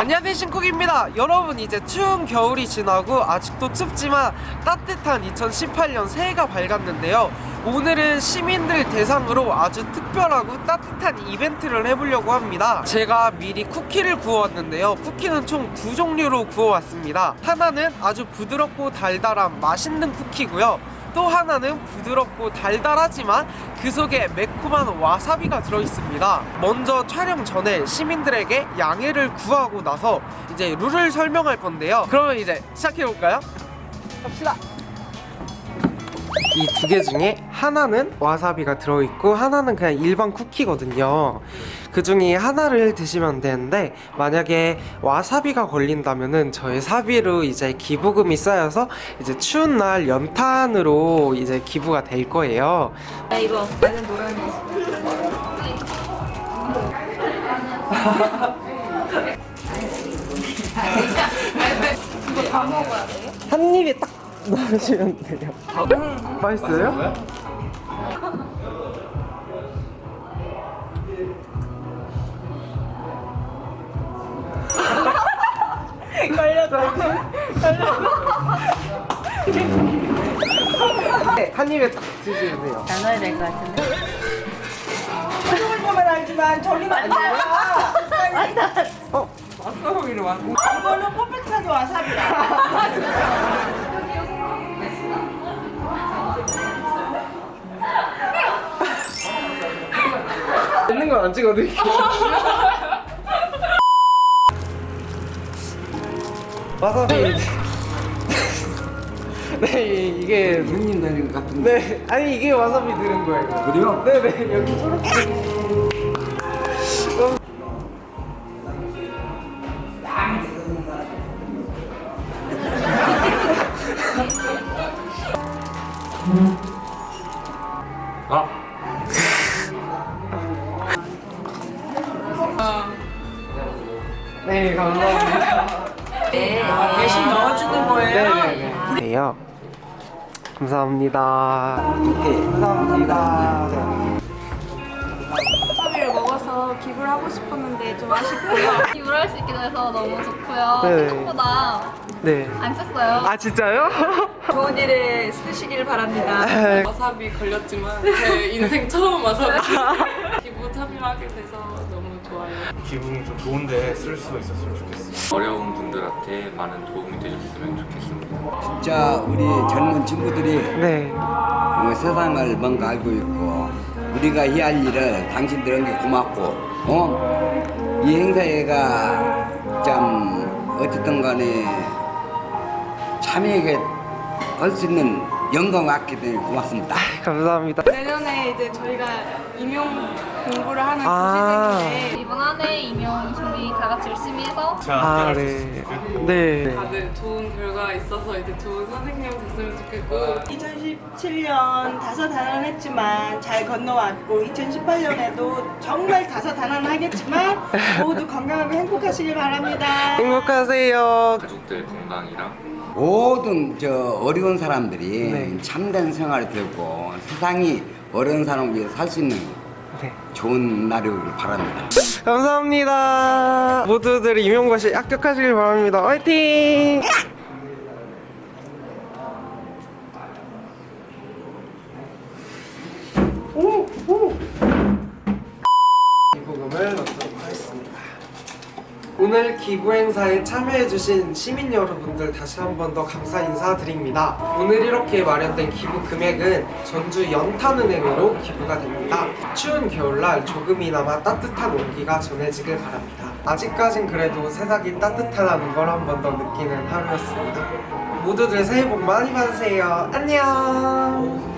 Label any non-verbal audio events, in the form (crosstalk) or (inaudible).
안녕하세요 신쿡입니다. 여러분 이제 추운 겨울이 지나고 아직도 춥지만 따뜻한 2018년 새해가 밝았는데요. 오늘은 시민들 대상으로 아주 특별하고 따뜻한 이벤트를 해보려고 합니다. 제가 미리 쿠키를 구워왔는데요. 쿠키는 총 두 종류로 구워왔습니다. 하나는 아주 부드럽고 달달한 맛있는 쿠키고요 또 하나는 부드럽고 달달하지만 그 속에 매콤한 와사비가 들어있습니다. 먼저 촬영 전에 시민들에게 양해를 구하고 나서 이제 룰을 설명할 건데요. 그러면 이제 시작해볼까요? 갑시다. 이 두 개 중에 하나는 와사비가 들어있고 하나는 그냥 일반 쿠키거든요 그 중에 하나를 드시면 되는데 만약에 와사비가 걸린다면은 저의 사비로 이제 기부금이 쌓여서 이제 추운 날 연탄으로 이제 기부가 될 거예요 야 이거 나는 노란색 이거 다 먹어야 돼? 한 입에 딱 넣으시면 돼요 맛있어요? 네, 한 입에 딱 드시면 돼요 나눠야 될 것 같은데 만 알지만 저리는 아니야. 어? 이거는 퍼펙트한 와사비야. 있는 건 안 찍어드릴게요 (laughs) 와사비 (laughs) 네 이게 형님 되는 것 같은데 네 아니 이게 와사비 들은 거예요. 그래요? 네네 여기 초록색 네 감사합니다 대신 넣어주는 거예요. 네네네 네요 감사합니다 네 감사합니다 와사비를 먹어서 기부를 하고 싶었는데 좀 아쉽고요. (laughs) 기부를 할 수 있게 돼서 너무 좋고요 네. 생각보다 네. 안 썼어요 아 진짜요? (laughs) 좋은 일에 쓰시길 바랍니다. 와사비 걸렸지만 제 인생 처음 와사비 (laughs) 기부 참여하게 돼서 너무 좋아요. 기분이 좀 좋은데 쓸 수 있었으면 좋겠어요. 어려운 분들한테 많은 도움이 되셨으면 좋겠습니다. 진짜 우리 젊은 친구들이 네 어, 세상을 뭔가 알고 있고 우리가 해야 할 일을 당신들은 게 고맙고 어? 이 행사가 참 어쨌든 간에 참여하게 할 수 있는 영광을 갖게 되니 고맙습니다. 감사합니다 내년에 이제 저희가 임용 공부를 하는 아. 교실생인데 이번 한 해 임용 준비 다 같이 열심히 해서 아, 네. 네. 다들 좋은 결과 있어서 이제 좋은 선생님 됐으면 좋겠고 2017년 다사다난했지만 잘 건너왔고 2018년에도 정말 다사다난하겠지만 모두 건강하고 행복하시길 바랍니다. 행복하세요. 가족들 건강이랑 모든 저 어려운 사람들이 네. 참된 생활을 들고 세상이 어려운 사람을 위해 살 수 있는 네. 좋은 날이 오길 바랍니다. 감사합니다. 모두들 임용고시 합격하시길 바랍니다. 화이팅! 기부금을 넣도록 하겠습니다. 오늘 기부 행사에 참여해주신 시민 여러분들 다시 한 번 더 감사 인사드립니다. 오늘 이렇게 마련된 기부 금액은 전주 연탄은행으로 기부가 됩니다. 추운 겨울날 조금이나마 따뜻한 온기가 전해지길 바랍니다. 아직까진 그래도 세상이 따뜻하다는 걸 한 번 더 느끼는 하루였습니다. 모두들 새해 복 많이 받으세요. 안녕!